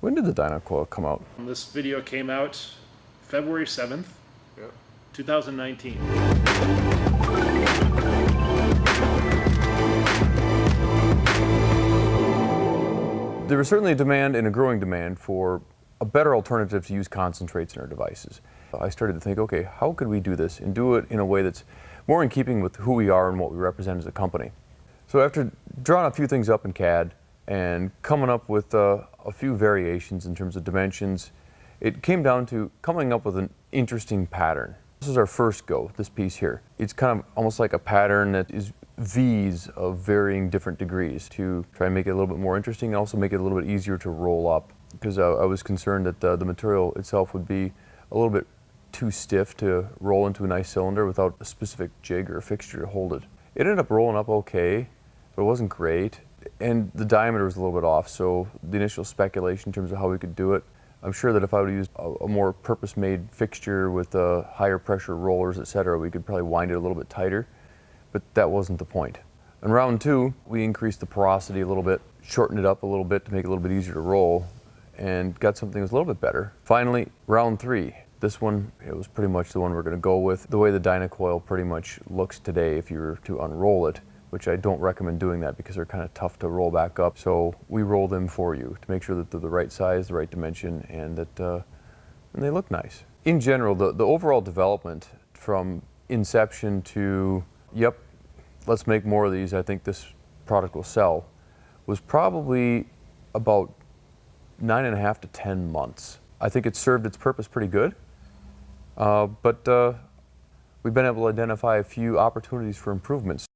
When did the Dynacoil come out? This video came out February 7th, 2019. There was certainly a demand and a growing demand for a better alternative to use concentrates in our devices. I started to think, okay, how could we do this and do it in a way that's more in keeping with who we are and what we represent as a company. So after drawing a few things up in CAD and coming up with uh, a few variations in terms of dimensions, it came down to coming up with an interesting pattern. This is our first go, this piece here. It's kind of almost like a pattern that is V's of varying different degrees to try and make it a little bit more interesting and also make it a little bit easier to roll up because I, I was concerned that uh, the material itself would be a little bit too stiff to roll into a nice cylinder without a specific jig or fixture to hold it. It ended up rolling up okay, but it wasn't great. And the diameter was a little bit off, so the initial speculation in terms of how we could do it, I'm sure that if I would use a, a more purpose-made fixture with uh, higher pressure rollers, etc., we could probably wind it a little bit tighter, but that wasn't the point. In round two, we increased the porosity a little bit, shortened it up a little bit to make it a little bit easier to roll, and got something that was a little bit better. Finally, round three. This one, it was pretty much the one we're going to go with. The way the Dynacoil pretty much looks today, if you were to unroll it, which I don't recommend doing that because they're kind of tough to roll back up. So we roll them for you to make sure that they're the right size, the right dimension, and that uh, and they look nice. In general, the, the overall development from inception to, yep, let's make more of these, I think this product will sell, was probably about nine and a half to 10 months. I think it served its purpose pretty good, uh, but uh, we've been able to identify a few opportunities for improvements